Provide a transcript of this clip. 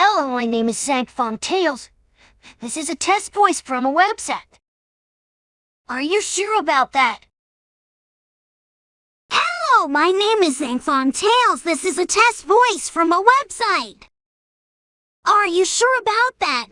Hello, my name is Zangfong Tails. This is a test voice from a website. Are you sure about that? Hello, my name is Zangfong Tails. This is a test voice from a website. Are you sure about that?